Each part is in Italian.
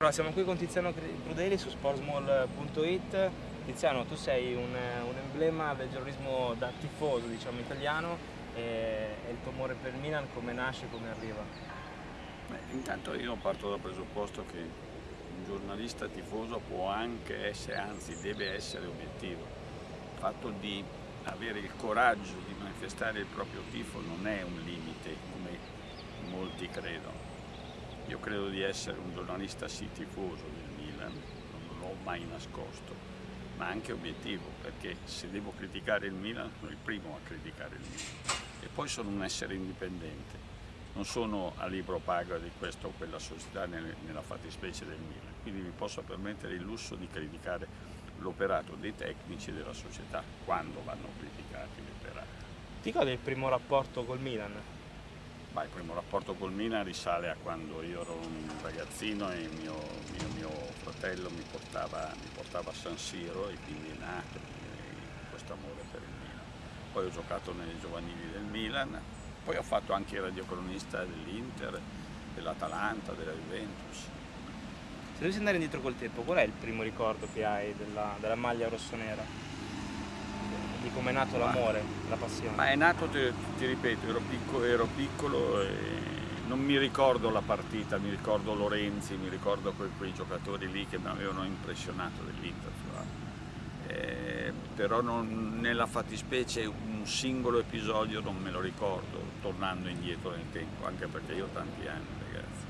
Allora, siamo qui con Tiziano Crudeli su sportsmall.it. Tiziano, tu sei un, un, emblema del giornalismo da tifoso, diciamo, italiano e, e, il tuo amore per il Milan come nasce, come arriva? Beh, intanto io parto dal presupposto che un giornalista tifoso può anche essere, anzi deve essere obiettivo. Il fatto di avere il coraggio di manifestare il proprio tifo non è un limite come molti credono io credo di essere un giornalista sì tifoso del Milan, non l'ho mai nascosto, ma anche obiettivo, perché se devo criticare il Milan sono il primo a criticare il Milan. E poi sono un essere indipendente, non sono a libro paga di questa o quella società nella fattispecie del Milan, quindi mi posso permettere il lusso di criticare l'operato dei tecnici della società quando vanno criticati gli operati. Ti gode il primo rapporto col Milan? Ma il primo rapporto col Mina risale a quando io ero un ragazzino e mio, mio, mio fratello mi portava, mi portava, a San Siro e quindi è nato questo amore per il Milan. Poi ho giocato nei giovanili del Milan, poi ho fatto anche il radiocronista dell'Inter, dell'Atalanta, della Juventus. Se dovessi andare indietro col tempo, qual è il primo ricordo che hai della, della maglia rossonera? Di come è nato l'amore, la passione? Ma è nato, ti, ti ripeto, ero piccolo, ero piccolo, e non mi ricordo la partita, mi ricordo Lorenzi, mi ricordo quei, quei giocatori lì che mi avevano impressionato dell'Inter. Eh, però non, nella fattispecie un singolo episodio non me lo ricordo, tornando indietro nel tempo, anche perché io ho tanti anni ragazzi.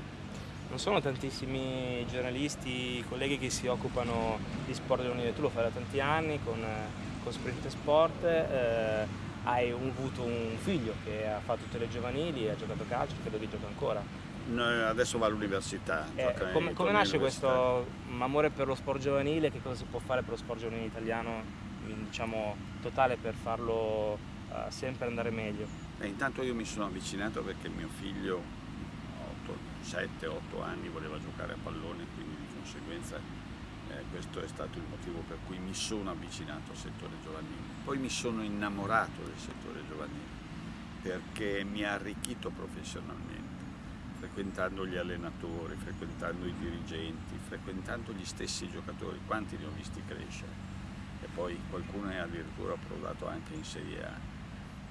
Non sono tantissimi giornalisti, colleghi che si occupano di sport giovanile, tu lo fai da tanti anni con con Sprint Sport eh, hai avuto un figlio che ha fatto tutte le giovanili, ha giocato a calcio, credo che gioca ancora. No, adesso va all'università. Eh, come, come nasce questo amore per lo sport giovanile? Che cosa si può fare per lo sport giovanile italiano, diciamo, totale per farlo uh, sempre andare meglio? Beh, intanto io mi sono avvicinato perché mio figlio, 7-8 anni, voleva giocare a pallone, quindi di conseguenza eh, questo è stato il motivo per cui mi sono avvicinato al settore giovanile. Poi mi sono innamorato del settore giovanile perché mi ha arricchito professionalmente, frequentando gli allenatori, frequentando i dirigenti, frequentando gli stessi giocatori, quanti li ho visti crescere e poi qualcuno è addirittura approdato anche in Serie A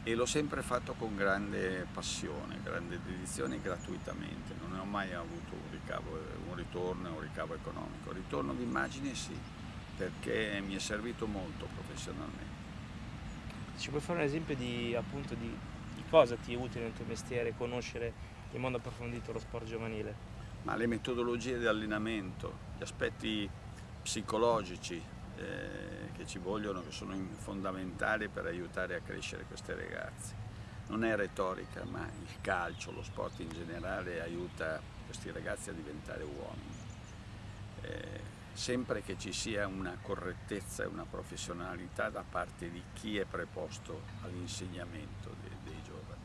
e l'ho sempre fatto con grande passione, grande dedizione gratuitamente, non ne ho mai avuto un, ricavo, un ritorno, un ricavo economico. Ritorno d'immagine sì, perché mi è servito molto professionalmente. Ci puoi fare un esempio di, appunto, di, di cosa ti è utile nel tuo mestiere conoscere in modo approfondito lo sport giovanile? Ma le metodologie di allenamento, gli aspetti psicologici, eh, che ci vogliono, che sono fondamentali per aiutare a crescere queste ragazze. Non è retorica, ma il calcio, lo sport in generale aiuta questi ragazzi a diventare uomini. Eh, sempre che ci sia una correttezza e una professionalità da parte di chi è preposto all'insegnamento dei, dei, giovani.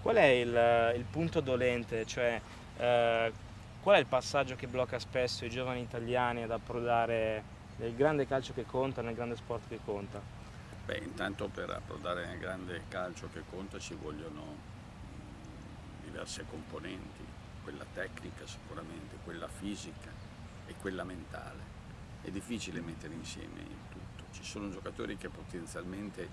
Qual è il, il punto dolente? Cioè, eh, Qual è il passaggio che blocca spesso i giovani italiani ad approdare nel grande calcio che conta, nel grande sport che conta? Beh, intanto per approdare nel grande calcio che conta ci vogliono diverse componenti, quella tecnica sicuramente, quella fisica e quella mentale. È difficile mettere insieme il tutto. Ci sono giocatori che potenzialmente eh,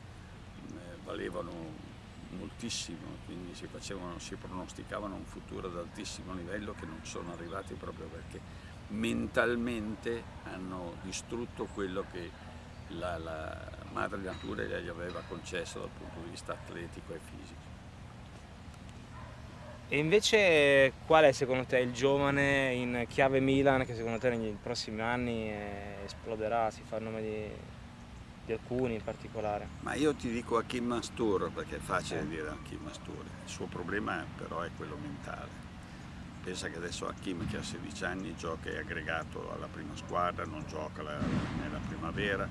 valevano moltissimo, quindi si, facevano, si pronosticavano un futuro ad altissimo livello che non sono arrivati proprio perché mentalmente hanno distrutto quello che la, la madre natura gli aveva concesso dal punto di vista atletico e fisico. E invece qual è secondo te il giovane in chiave Milan che secondo te nei prossimi anni eh, esploderà, si fa il nome di di alcuni in particolare. Ma io ti dico Hakim Mastur perché è facile eh. dire Hakim Mastur, il suo problema però è quello mentale. Pensa che adesso Hakim che ha 16 anni gioca è aggregato alla prima squadra, non gioca la, nella primavera,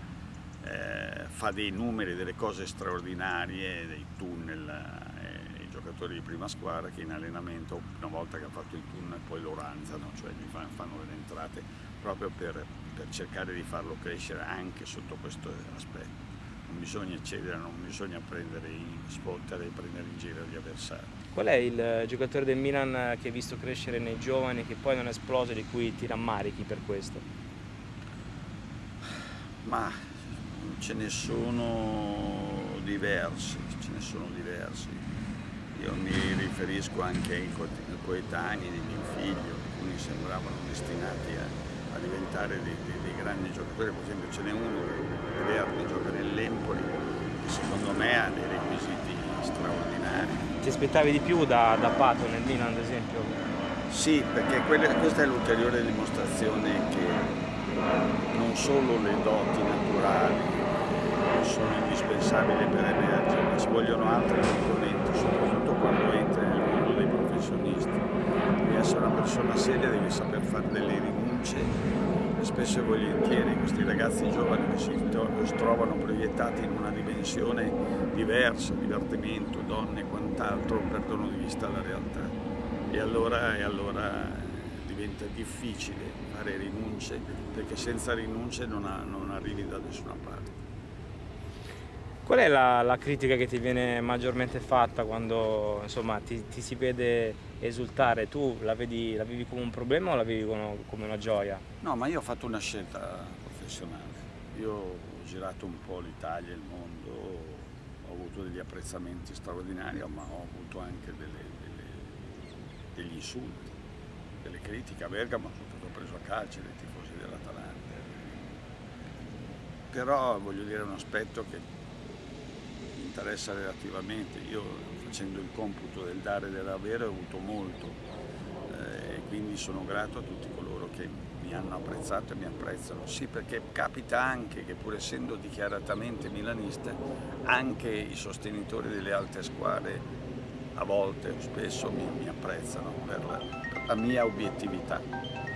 eh, fa dei numeri, delle cose straordinarie, dei tunnel, eh, i giocatori di prima squadra che in allenamento una volta che ha fatto il tunnel poi lo ranzano, cioè gli fanno delle entrate proprio per, per cercare di farlo crescere anche sotto questo aspetto. non bisogna eccedere, non bisogna prendere in spottere e prendere in giro gli avversari. Qual è il giocatore del Milan che hai visto crescere nei giovani che poi non è esploso e di cui ti rammarichi per questo? Ma ce ne sono diversi, ce ne sono diversi. Io mi riferisco anche ai coetanei di mio figlio, alcuni sembravano destinati a, a diventare dei, dei, dei, grandi giocatori, per esempio ce n'è uno, Verdi, gioca nell'Empoli, che secondo me ha dei requisiti straordinari. Ti aspettavi di più da, da Pato nel Milan ad esempio? Sì, perché quelle, questa è l'ulteriore dimostrazione che non solo le doti naturali sono indispensabili per emergere, ma ci vogliono altre componenti, soprattutto quando entri nel mondo dei professionisti. Devi essere una persona seria, devi saper fare delle rinunce e spesso e volentieri questi ragazzi giovani che si trovano proiettati in una dimensione diversa, divertimento, donne e quant'altro, perdono di vista la realtà. E allora, e allora diventa difficile fare rinunce perché senza rinunce non, ha, non arrivi da nessuna parte. Qual è la, la, critica che ti viene maggiormente fatta quando insomma, ti, ti, si vede esultare? Tu la, vedi, la, vivi come un problema o la vivi come, come una gioia? No, ma io ho fatto una scelta professionale. Io ho girato un po' l'Italia, il mondo, ho avuto degli apprezzamenti straordinari, ma ho avuto anche delle, delle, degli insulti, delle critiche. A Bergamo sono stato preso a calcio dai tifosi dell'Atalanta. Però voglio dire un aspetto che interessa relativamente. Io facendo il computo del dare e dell'avere ho avuto molto eh, e quindi sono grato a tutti coloro che mi hanno apprezzato e mi apprezzano. Sì, perché capita anche che pur essendo dichiaratamente milanista, anche i sostenitori delle altre squadre a volte o spesso mi, mi apprezzano per la, per la mia obiettività.